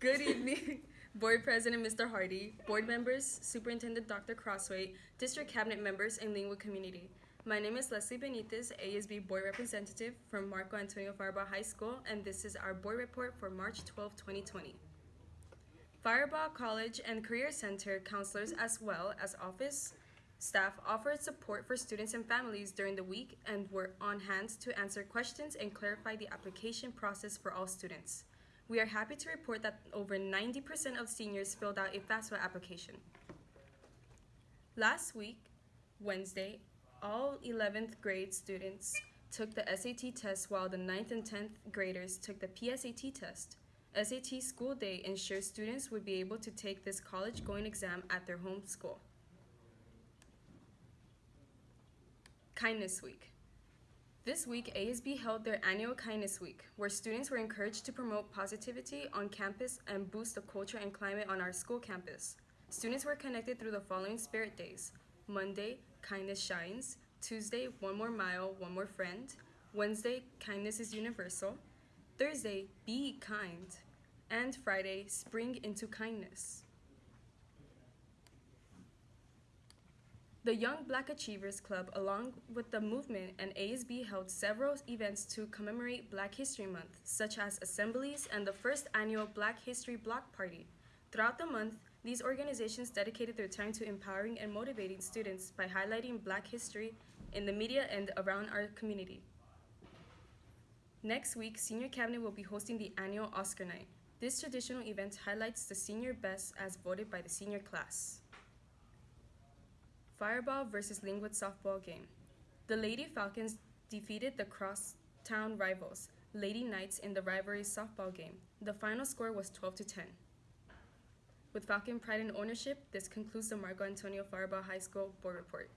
Good evening, Board President Mr. Hardy, board members, Superintendent Dr. Crosthwaite, District Cabinet members, and Lynwood community. My name is Leslie Benitez, ASB Board Representative from Marco Antonio Firebaugh High School, and this is our board report for March 12, 2020. Firebaugh College and Career Center counselors as well as office staff offered support for students and families during the week and were on hand to answer questions and clarify the application process for all students. We are happy to report that over 90% of seniors filled out a FAFSA application. Last week, Wednesday, all 11th grade students took the SAT test while the 9th and 10th graders took the PSAT test. SAT school day ensures students would be able to take this college going exam at their home school. Kindness Week. This week, ASB held their annual Kindness Week, where students were encouraged to promote positivity on campus and boost the culture and climate on our school campus. Students were connected through the following spirit days. Monday, Kindness Shines, Tuesday, One More Mile, One More Friend, Wednesday, Kindness is Universal, Thursday, Be Kind, and Friday, Spring into Kindness. The Young Black Achievers Club, along with the movement and ASB, held several events to commemorate Black History Month, such as assemblies and the first annual Black History Block Party. Throughout the month, these organizations dedicated their time to empowering and motivating students by highlighting Black history in the media and around our community. Next week, Senior Cabinet will be hosting the annual Oscar Night. This traditional event highlights the senior best as voted by the senior class. Firebaugh versus Lynwood softball game. The Lady Falcons defeated the crosstown rivals, Lady Knights, in the rivalry softball game. The final score was 12 to 10. With Falcon pride and ownership, this concludes the Marco Antonio Firebaugh High School board report.